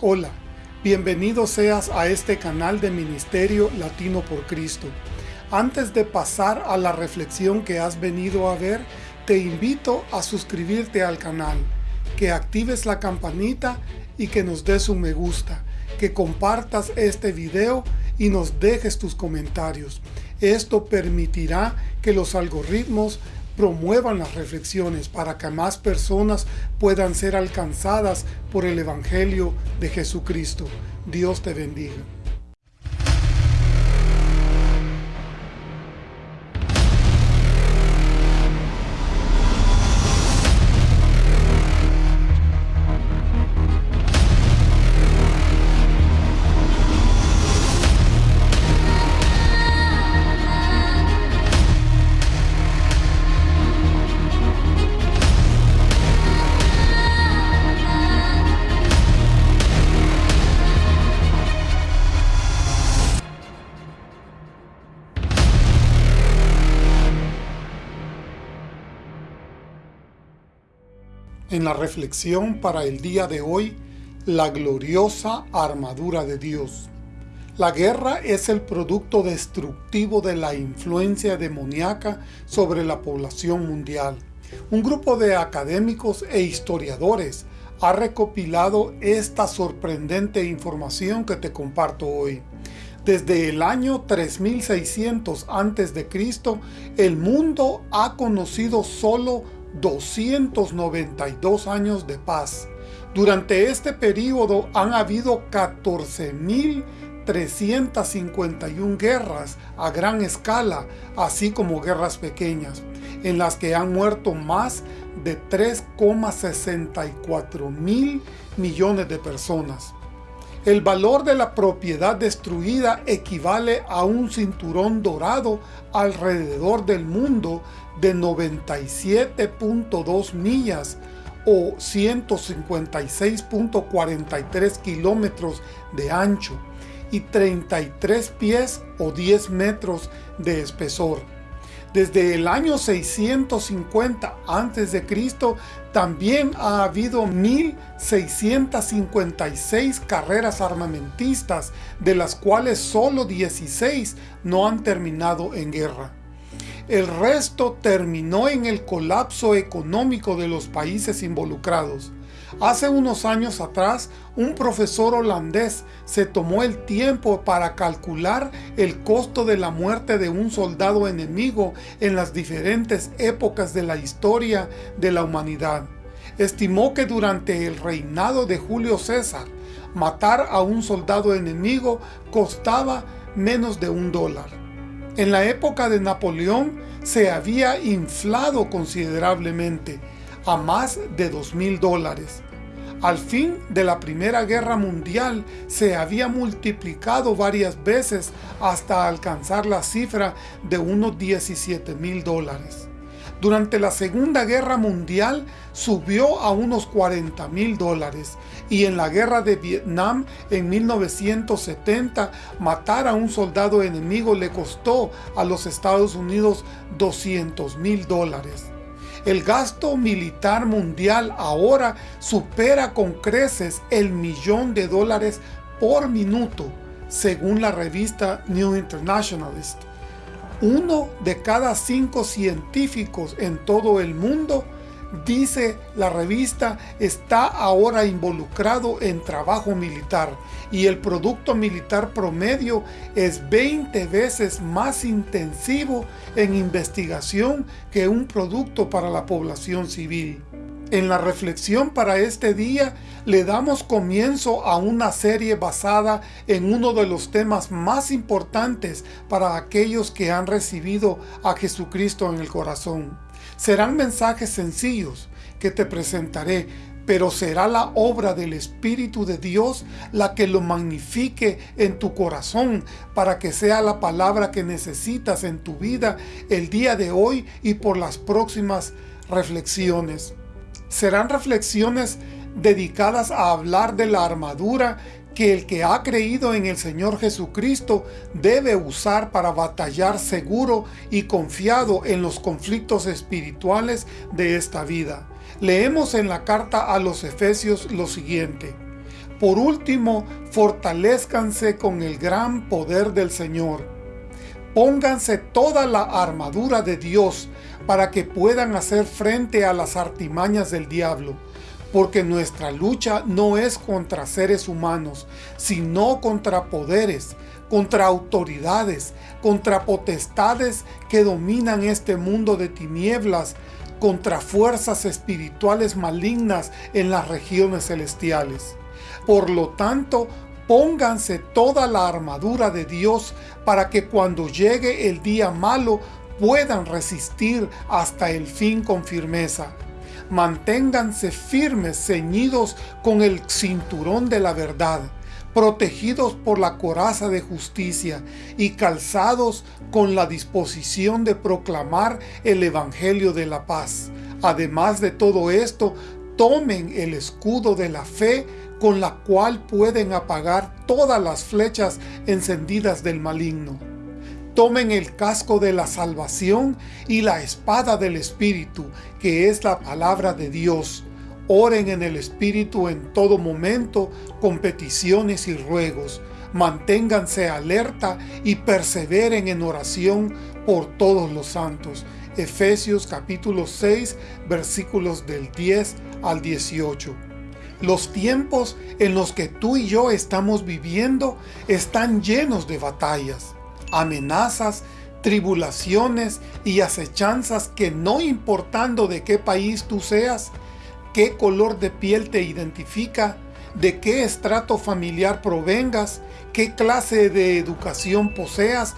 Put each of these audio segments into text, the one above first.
Hola, bienvenido seas a este canal de Ministerio Latino por Cristo. Antes de pasar a la reflexión que has venido a ver, te invito a suscribirte al canal, que actives la campanita y que nos des un me gusta, que compartas este video y nos dejes tus comentarios. Esto permitirá que los algoritmos promuevan las reflexiones para que más personas puedan ser alcanzadas por el Evangelio de Jesucristo. Dios te bendiga. La reflexión para el día de hoy, la gloriosa armadura de Dios. La guerra es el producto destructivo de la influencia demoníaca sobre la población mundial. Un grupo de académicos e historiadores ha recopilado esta sorprendente información que te comparto hoy. Desde el año 3600 a.C., el mundo ha conocido solo 292 años de paz. Durante este periodo han habido 14.351 guerras a gran escala, así como guerras pequeñas, en las que han muerto más de 3,64 mil millones de personas. El valor de la propiedad destruida equivale a un cinturón dorado alrededor del mundo de 97.2 millas o 156.43 kilómetros de ancho y 33 pies o 10 metros de espesor. Desde el año 650 a.C. también ha habido 1.656 carreras armamentistas, de las cuales solo 16 no han terminado en guerra. El resto terminó en el colapso económico de los países involucrados. Hace unos años atrás, un profesor holandés se tomó el tiempo para calcular el costo de la muerte de un soldado enemigo en las diferentes épocas de la historia de la humanidad. Estimó que durante el reinado de Julio César, matar a un soldado enemigo costaba menos de un dólar. En la época de Napoleón se había inflado considerablemente a más de dos mil dólares. Al fin de la Primera Guerra Mundial se había multiplicado varias veces hasta alcanzar la cifra de unos 17 mil dólares. Durante la Segunda Guerra Mundial subió a unos 40 mil dólares y en la Guerra de Vietnam en 1970 matar a un soldado enemigo le costó a los Estados Unidos 200 mil dólares. El gasto militar mundial ahora supera con creces el millón de dólares por minuto, según la revista New Internationalist. Uno de cada cinco científicos en todo el mundo, dice la revista, está ahora involucrado en trabajo militar y el producto militar promedio es 20 veces más intensivo en investigación que un producto para la población civil. En la reflexión para este día le damos comienzo a una serie basada en uno de los temas más importantes para aquellos que han recibido a Jesucristo en el corazón. Serán mensajes sencillos que te presentaré, pero será la obra del Espíritu de Dios la que lo magnifique en tu corazón para que sea la palabra que necesitas en tu vida el día de hoy y por las próximas reflexiones. Serán reflexiones dedicadas a hablar de la armadura que el que ha creído en el Señor Jesucristo debe usar para batallar seguro y confiado en los conflictos espirituales de esta vida. Leemos en la carta a los Efesios lo siguiente. Por último, fortalezcanse con el gran poder del Señor. Pónganse toda la armadura de Dios para que puedan hacer frente a las artimañas del diablo porque nuestra lucha no es contra seres humanos, sino contra poderes, contra autoridades, contra potestades que dominan este mundo de tinieblas, contra fuerzas espirituales malignas en las regiones celestiales. Por lo tanto, pónganse toda la armadura de Dios para que cuando llegue el día malo puedan resistir hasta el fin con firmeza manténganse firmes, ceñidos con el cinturón de la verdad, protegidos por la coraza de justicia y calzados con la disposición de proclamar el Evangelio de la paz. Además de todo esto, tomen el escudo de la fe con la cual pueden apagar todas las flechas encendidas del maligno tomen el casco de la salvación y la espada del Espíritu, que es la palabra de Dios. Oren en el Espíritu en todo momento con peticiones y ruegos. Manténganse alerta y perseveren en oración por todos los santos. Efesios capítulo 6 versículos del 10 al 18. Los tiempos en los que tú y yo estamos viviendo están llenos de batallas amenazas, tribulaciones y acechanzas que no importando de qué país tú seas, qué color de piel te identifica, de qué estrato familiar provengas, qué clase de educación poseas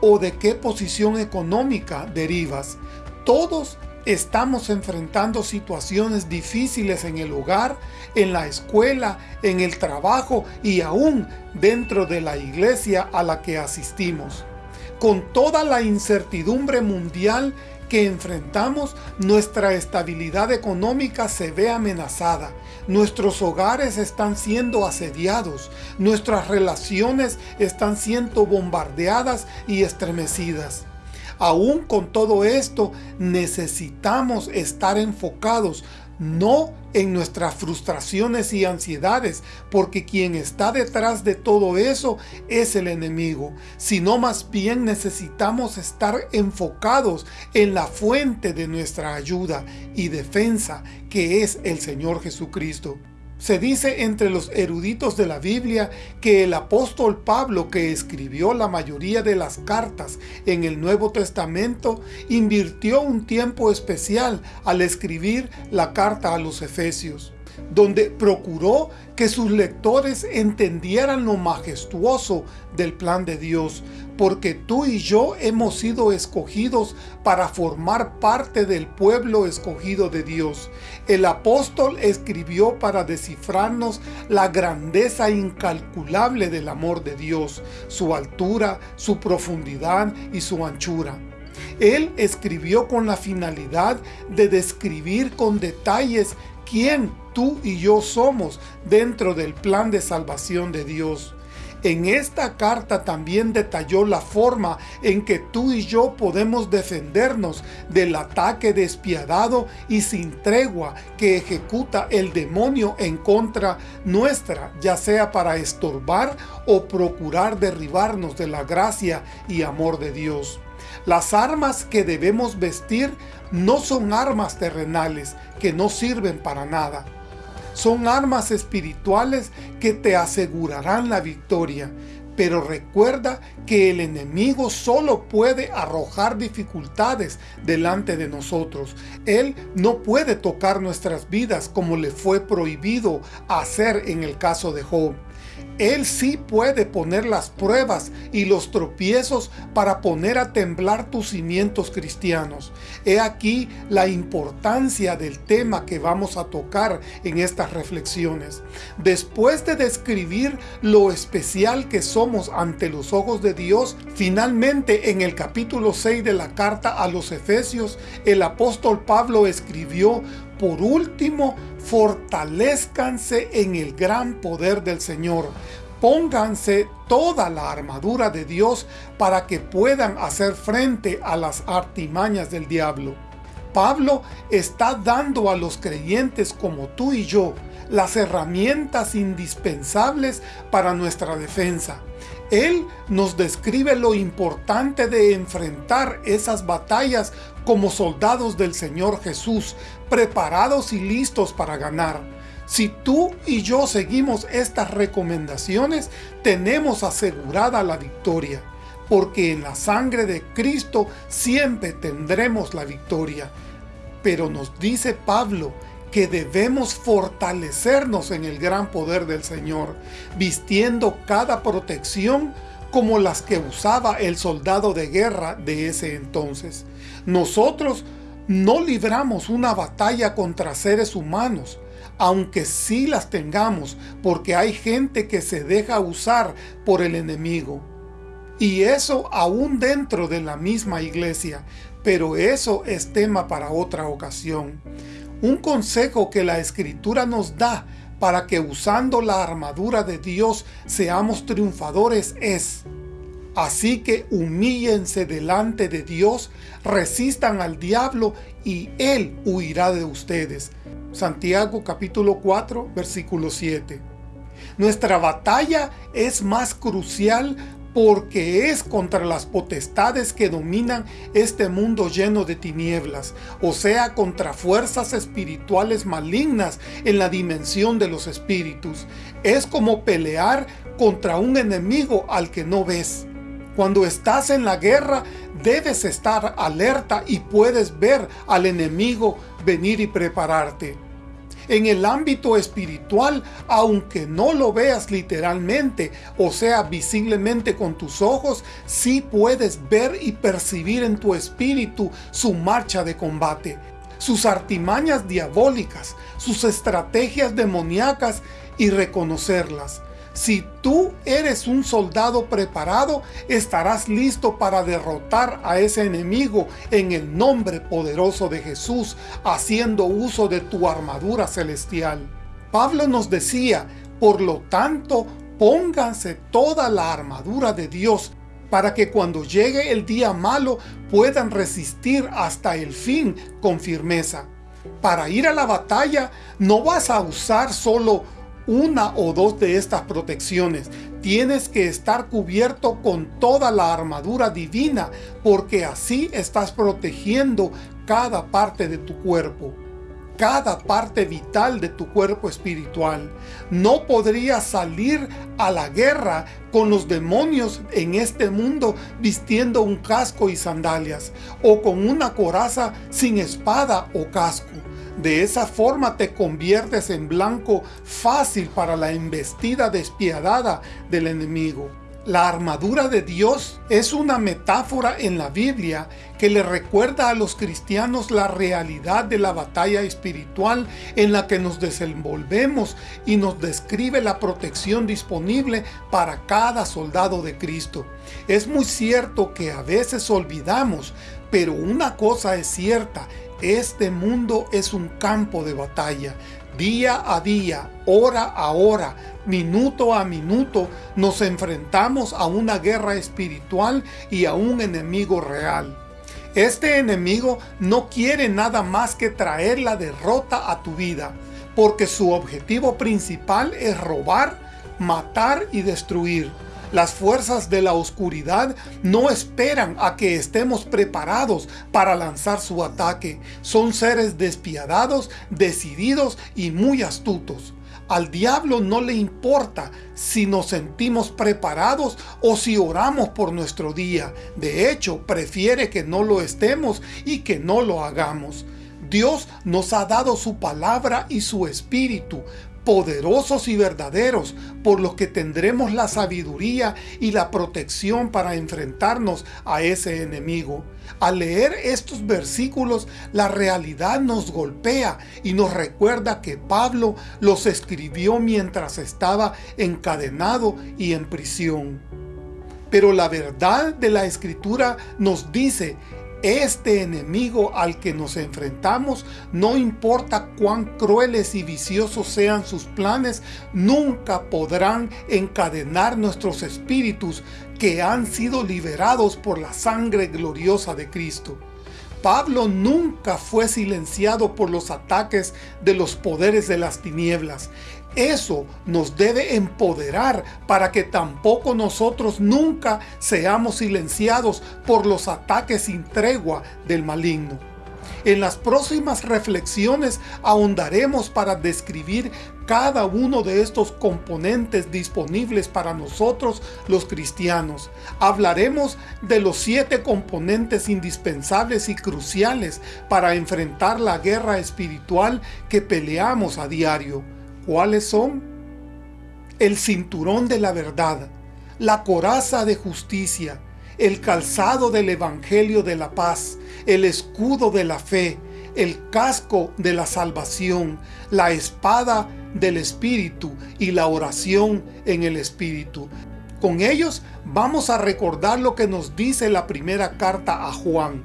o de qué posición económica derivas. Todos estamos enfrentando situaciones difíciles en el hogar, en la escuela, en el trabajo y aún dentro de la iglesia a la que asistimos. Con toda la incertidumbre mundial que enfrentamos, nuestra estabilidad económica se ve amenazada, nuestros hogares están siendo asediados, nuestras relaciones están siendo bombardeadas y estremecidas. Aún con todo esto, necesitamos estar enfocados no en nuestras frustraciones y ansiedades, porque quien está detrás de todo eso es el enemigo, sino más bien necesitamos estar enfocados en la fuente de nuestra ayuda y defensa, que es el Señor Jesucristo. Se dice entre los eruditos de la Biblia que el apóstol Pablo, que escribió la mayoría de las cartas en el Nuevo Testamento, invirtió un tiempo especial al escribir la carta a los Efesios donde procuró que sus lectores entendieran lo majestuoso del plan de Dios, porque tú y yo hemos sido escogidos para formar parte del pueblo escogido de Dios. El apóstol escribió para descifrarnos la grandeza incalculable del amor de Dios, su altura, su profundidad y su anchura. Él escribió con la finalidad de describir con detalles quién tú y yo somos dentro del plan de salvación de Dios. En esta carta también detalló la forma en que tú y yo podemos defendernos del ataque despiadado y sin tregua que ejecuta el demonio en contra nuestra, ya sea para estorbar o procurar derribarnos de la gracia y amor de Dios. Las armas que debemos vestir no son armas terrenales que no sirven para nada. Son armas espirituales que te asegurarán la victoria. Pero recuerda que el enemigo solo puede arrojar dificultades delante de nosotros. Él no puede tocar nuestras vidas como le fue prohibido hacer en el caso de Job. Él sí puede poner las pruebas y los tropiezos para poner a temblar tus cimientos cristianos. He aquí la importancia del tema que vamos a tocar en estas reflexiones. Después de describir lo especial que somos ante los ojos de Dios, finalmente en el capítulo 6 de la carta a los Efesios, el apóstol Pablo escribió por último, fortalezcanse en el gran poder del Señor. Pónganse toda la armadura de Dios para que puedan hacer frente a las artimañas del diablo. Pablo está dando a los creyentes como tú y yo las herramientas indispensables para nuestra defensa. Él nos describe lo importante de enfrentar esas batallas como soldados del Señor Jesús, preparados y listos para ganar. Si tú y yo seguimos estas recomendaciones, tenemos asegurada la victoria, porque en la sangre de Cristo siempre tendremos la victoria. Pero nos dice Pablo que debemos fortalecernos en el gran poder del Señor, vistiendo cada protección como las que usaba el soldado de guerra de ese entonces. Nosotros no libramos una batalla contra seres humanos, aunque sí las tengamos, porque hay gente que se deja usar por el enemigo. Y eso aún dentro de la misma iglesia, pero eso es tema para otra ocasión. Un consejo que la Escritura nos da para que usando la armadura de Dios seamos triunfadores es Así que humíllense delante de Dios, resistan al diablo y Él huirá de ustedes. Santiago capítulo 4 versículo 7. Nuestra batalla es más crucial porque es contra las potestades que dominan este mundo lleno de tinieblas, o sea, contra fuerzas espirituales malignas en la dimensión de los espíritus. Es como pelear contra un enemigo al que no ves. Cuando estás en la guerra, debes estar alerta y puedes ver al enemigo venir y prepararte. En el ámbito espiritual, aunque no lo veas literalmente, o sea, visiblemente con tus ojos, sí puedes ver y percibir en tu espíritu su marcha de combate, sus artimañas diabólicas, sus estrategias demoníacas y reconocerlas. Si tú eres un soldado preparado, estarás listo para derrotar a ese enemigo en el nombre poderoso de Jesús, haciendo uso de tu armadura celestial. Pablo nos decía, por lo tanto, pónganse toda la armadura de Dios para que cuando llegue el día malo puedan resistir hasta el fin con firmeza. Para ir a la batalla no vas a usar solo una o dos de estas protecciones. Tienes que estar cubierto con toda la armadura divina, porque así estás protegiendo cada parte de tu cuerpo cada parte vital de tu cuerpo espiritual. No podrías salir a la guerra con los demonios en este mundo vistiendo un casco y sandalias, o con una coraza sin espada o casco. De esa forma te conviertes en blanco fácil para la embestida despiadada del enemigo. La armadura de Dios es una metáfora en la Biblia que le recuerda a los cristianos la realidad de la batalla espiritual en la que nos desenvolvemos y nos describe la protección disponible para cada soldado de Cristo. Es muy cierto que a veces olvidamos, pero una cosa es cierta, este mundo es un campo de batalla. Día a día, hora a hora, minuto a minuto, nos enfrentamos a una guerra espiritual y a un enemigo real. Este enemigo no quiere nada más que traer la derrota a tu vida, porque su objetivo principal es robar, matar y destruir. Las fuerzas de la oscuridad no esperan a que estemos preparados para lanzar su ataque. Son seres despiadados, decididos y muy astutos. Al diablo no le importa si nos sentimos preparados o si oramos por nuestro día. De hecho, prefiere que no lo estemos y que no lo hagamos. Dios nos ha dado su palabra y su espíritu poderosos y verdaderos, por los que tendremos la sabiduría y la protección para enfrentarnos a ese enemigo. Al leer estos versículos, la realidad nos golpea y nos recuerda que Pablo los escribió mientras estaba encadenado y en prisión. Pero la verdad de la Escritura nos dice este enemigo al que nos enfrentamos, no importa cuán crueles y viciosos sean sus planes, nunca podrán encadenar nuestros espíritus que han sido liberados por la sangre gloriosa de Cristo. Pablo nunca fue silenciado por los ataques de los poderes de las tinieblas. Eso nos debe empoderar para que tampoco nosotros nunca seamos silenciados por los ataques sin tregua del maligno. En las próximas reflexiones ahondaremos para describir cada uno de estos componentes disponibles para nosotros los cristianos. Hablaremos de los siete componentes indispensables y cruciales para enfrentar la guerra espiritual que peleamos a diario. ¿Cuáles son? El cinturón de la verdad, la coraza de justicia, el calzado del evangelio de la paz, el escudo de la fe, el casco de la salvación, la espada del Espíritu y la oración en el Espíritu. Con ellos vamos a recordar lo que nos dice la primera carta a Juan.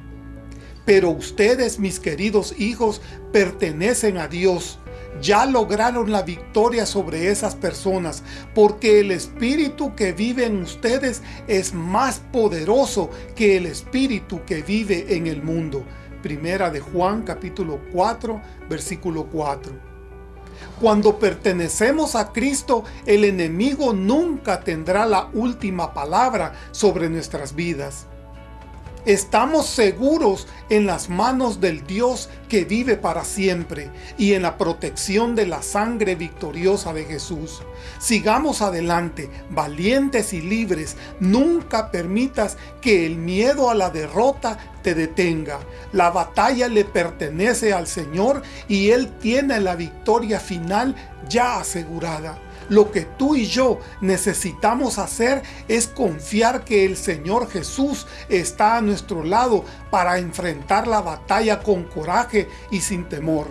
Pero ustedes, mis queridos hijos, pertenecen a Dios. Ya lograron la victoria sobre esas personas, porque el Espíritu que vive en ustedes es más poderoso que el Espíritu que vive en el mundo. Primera de Juan capítulo 4, versículo 4. Cuando pertenecemos a Cristo, el enemigo nunca tendrá la última palabra sobre nuestras vidas. Estamos seguros en las manos del Dios que vive para siempre y en la protección de la sangre victoriosa de Jesús. Sigamos adelante, valientes y libres. Nunca permitas que el miedo a la derrota te detenga. La batalla le pertenece al Señor y Él tiene la victoria final ya asegurada. Lo que tú y yo necesitamos hacer es confiar que el Señor Jesús está a nuestro lado para enfrentar la batalla con coraje y sin temor.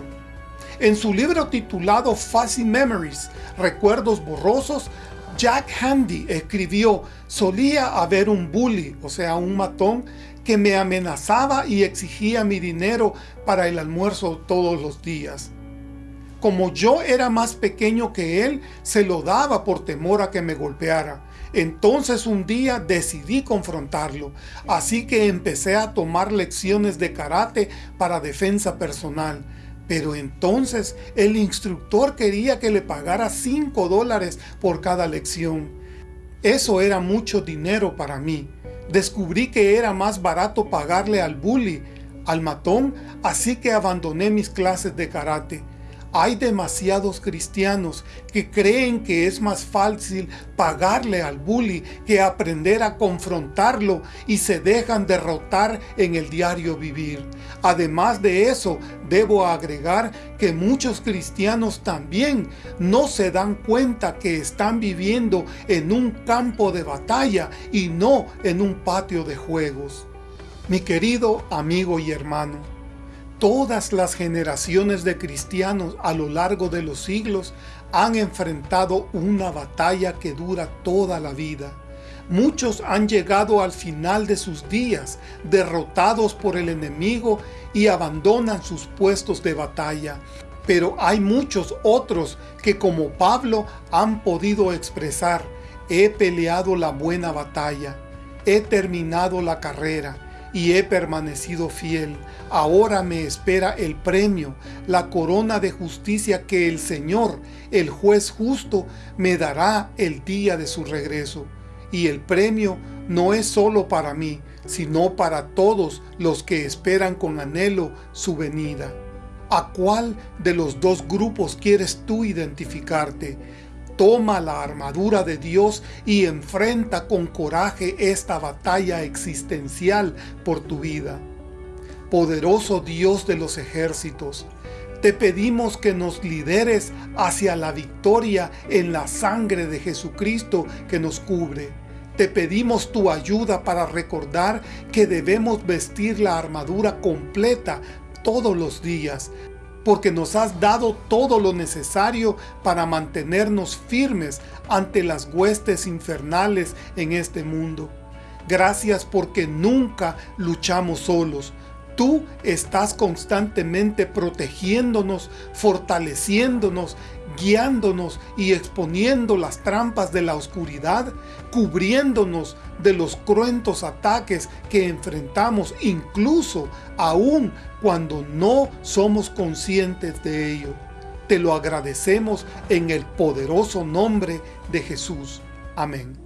En su libro titulado Fuzzy Memories, Recuerdos Borrosos, Jack Handy escribió, solía haber un bully, o sea un matón, que me amenazaba y exigía mi dinero para el almuerzo todos los días. Como yo era más pequeño que él, se lo daba por temor a que me golpeara. Entonces un día decidí confrontarlo, así que empecé a tomar lecciones de karate para defensa personal. Pero entonces el instructor quería que le pagara 5 dólares por cada lección. Eso era mucho dinero para mí. Descubrí que era más barato pagarle al bully, al matón, así que abandoné mis clases de karate. Hay demasiados cristianos que creen que es más fácil pagarle al bully que aprender a confrontarlo y se dejan derrotar en el diario vivir. Además de eso, debo agregar que muchos cristianos también no se dan cuenta que están viviendo en un campo de batalla y no en un patio de juegos. Mi querido amigo y hermano, Todas las generaciones de cristianos a lo largo de los siglos han enfrentado una batalla que dura toda la vida. Muchos han llegado al final de sus días, derrotados por el enemigo y abandonan sus puestos de batalla. Pero hay muchos otros que como Pablo han podido expresar, he peleado la buena batalla, he terminado la carrera, y he permanecido fiel. Ahora me espera el premio, la corona de justicia que el Señor, el juez justo, me dará el día de su regreso. Y el premio no es solo para mí, sino para todos los que esperan con anhelo su venida. ¿A cuál de los dos grupos quieres tú identificarte? Toma la armadura de Dios y enfrenta con coraje esta batalla existencial por tu vida. Poderoso Dios de los ejércitos, te pedimos que nos lideres hacia la victoria en la sangre de Jesucristo que nos cubre. Te pedimos tu ayuda para recordar que debemos vestir la armadura completa todos los días porque nos has dado todo lo necesario para mantenernos firmes ante las huestes infernales en este mundo. Gracias porque nunca luchamos solos. Tú estás constantemente protegiéndonos, fortaleciéndonos, guiándonos y exponiendo las trampas de la oscuridad, cubriéndonos de los cruentos ataques que enfrentamos incluso aún cuando no somos conscientes de ello. Te lo agradecemos en el poderoso nombre de Jesús. Amén.